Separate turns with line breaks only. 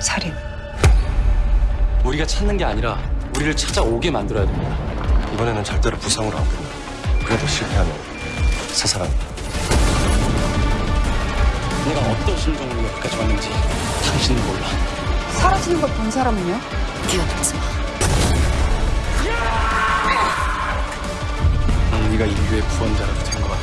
살인.
우리가 찾는 게 아니라 우리를 찾아오게 만들어야 됩니다.
이번에는 절대로 부상으로 안 끝나. 그래도 실패하면 사살한다.
내가 어떤 심정으로 여기까지 왔는지 당신은 몰라.
사라지는 걸 본 사람은요?
뛰어들지 마.
난 네가 인류의 구원자라도 된것 같지.